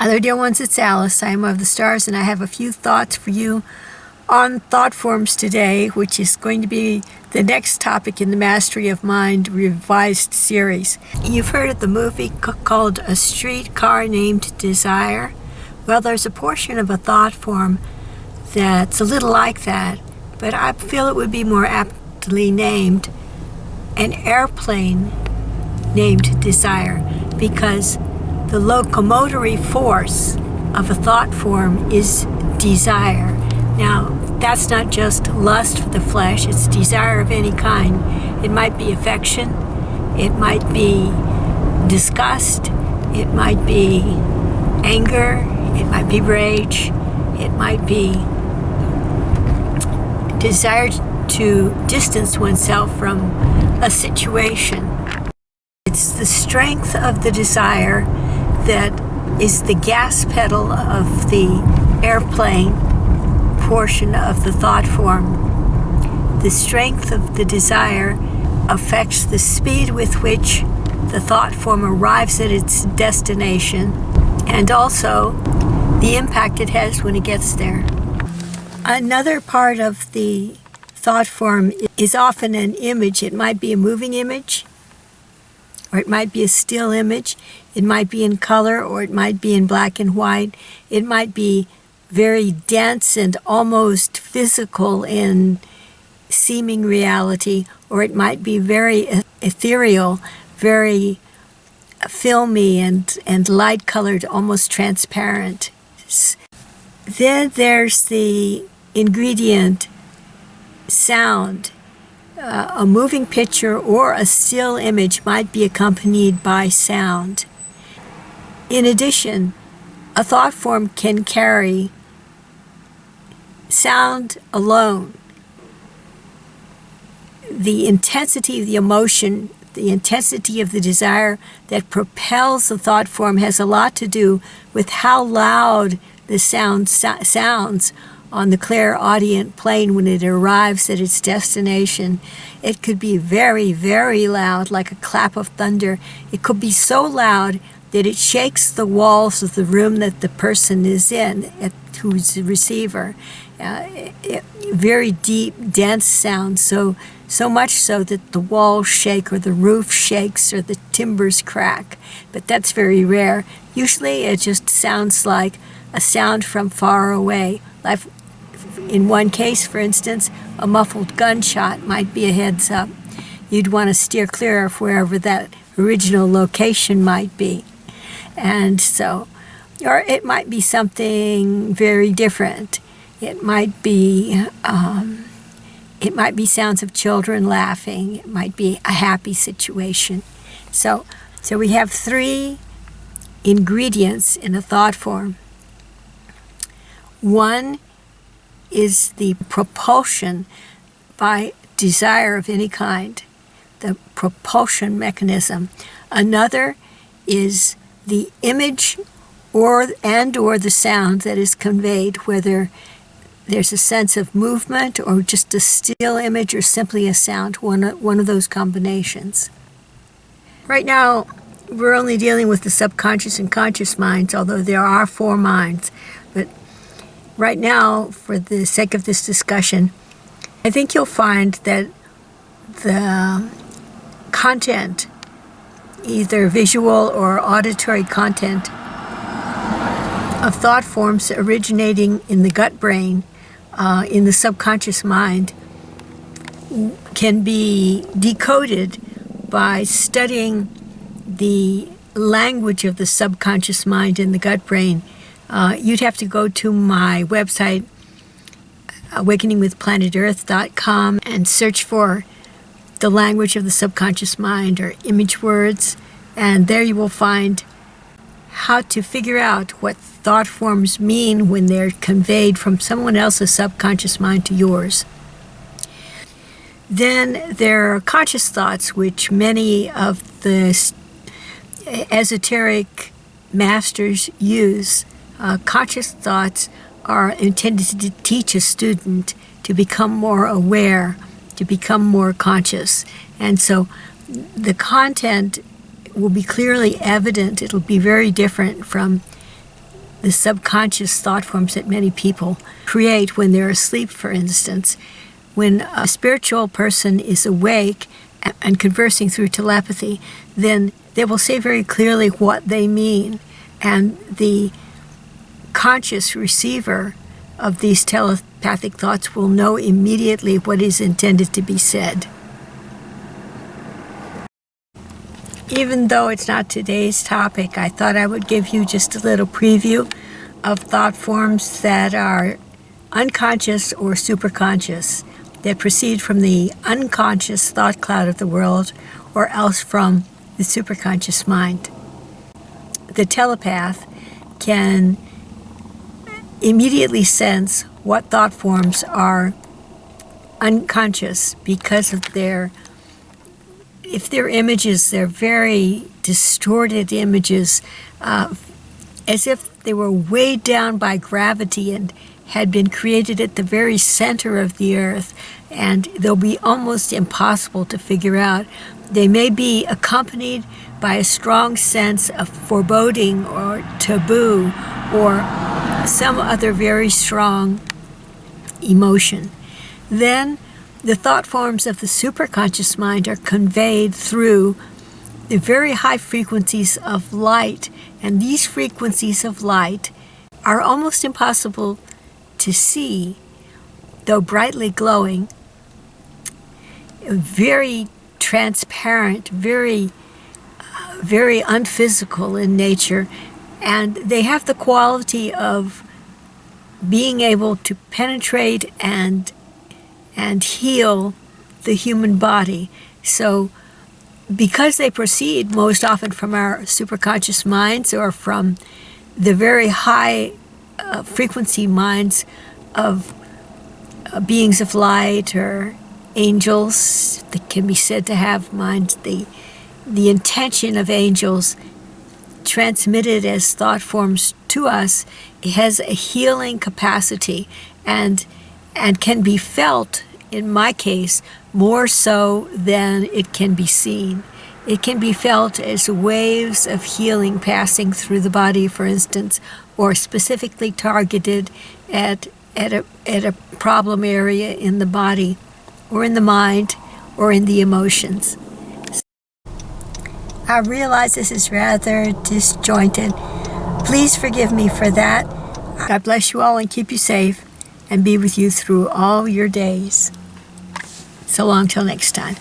Other dear ones, it's Alice. I am of the stars, and I have a few thoughts for you on thought forms today, which is going to be the next topic in the Mastery of Mind revised series. You've heard of the movie called A Streetcar Named Desire? Well, there's a portion of a thought form that's a little like that, but I feel it would be more aptly named an airplane named Desire because the locomotory force of a thought form is desire. Now, that's not just lust for the flesh, it's desire of any kind. It might be affection, it might be disgust, it might be anger, it might be rage, it might be desire to distance oneself from a situation. It's the strength of the desire that is the gas pedal of the airplane portion of the thought form. The strength of the desire affects the speed with which the thought form arrives at its destination and also the impact it has when it gets there. Another part of the thought form is often an image. It might be a moving image, or it might be a still image. It might be in color or it might be in black and white. It might be very dense and almost physical in seeming reality, or it might be very ethereal, very filmy and, and light colored, almost transparent. Then there's the ingredient sound a moving picture or a still image might be accompanied by sound. In addition, a thought form can carry sound alone. The intensity of the emotion, the intensity of the desire that propels the thought form has a lot to do with how loud the sound so sounds on the clairaudient plane when it arrives at its destination. It could be very, very loud, like a clap of thunder. It could be so loud that it shakes the walls of the room that the person is in, at, who's the receiver. Uh, it, very deep, dense sound, so, so much so that the walls shake or the roof shakes or the timbers crack. But that's very rare. Usually it just sounds like a sound from far away, like in one case, for instance, a muffled gunshot might be a heads up. You'd want to steer clear of wherever that original location might be. And so, or it might be something very different. It might be, um, it might be sounds of children laughing. It might be a happy situation. So, so we have three ingredients in a thought form. One is the propulsion by desire of any kind, the propulsion mechanism. Another is the image or and or the sound that is conveyed, whether there's a sense of movement or just a still image or simply a sound, one, one of those combinations. Right now, we're only dealing with the subconscious and conscious minds, although there are four minds. But right now, for the sake of this discussion, I think you'll find that the content, either visual or auditory content, of thought forms originating in the gut brain, uh, in the subconscious mind, can be decoded by studying the language of the subconscious mind in the gut brain uh, you'd have to go to my website, awakeningwithplanetearth.com, and search for the language of the subconscious mind or image words, and there you will find how to figure out what thought forms mean when they're conveyed from someone else's subconscious mind to yours. Then there are conscious thoughts, which many of the esoteric masters use uh, conscious thoughts are intended to teach a student to become more aware, to become more conscious. And so the content will be clearly evident. It'll be very different from the subconscious thought forms that many people create when they're asleep, for instance. When a spiritual person is awake and conversing through telepathy, then they will say very clearly what they mean. And the conscious receiver of these telepathic thoughts will know immediately what is intended to be said. Even though it's not today's topic, I thought I would give you just a little preview of thought forms that are unconscious or superconscious, that proceed from the unconscious thought cloud of the world or else from the superconscious mind. The telepath can immediately sense what thought forms are unconscious because of their if they're images, they're very distorted images, uh, as if they were weighed down by gravity and had been created at the very center of the earth, and they'll be almost impossible to figure out. They may be accompanied by a strong sense of foreboding or taboo or some other very strong emotion. Then the thought forms of the superconscious mind are conveyed through the very high frequencies of light, and these frequencies of light are almost impossible to see, though brightly glowing, very transparent, very, uh, very unphysical in nature, and they have the quality of being able to penetrate and and heal the human body. So because they proceed most often from our superconscious minds or from the very high uh, frequency minds of uh, beings of light or angels that can be said to have minds, the, the intention of angels transmitted as thought forms to us has a healing capacity and and can be felt, in my case, more so than it can be seen. It can be felt as waves of healing passing through the body, for instance, or specifically targeted at, at, a, at a problem area in the body, or in the mind, or in the emotions. I realize this is rather disjointed. Please forgive me for that. God bless you all and keep you safe and be with you through all your days. So long till next time.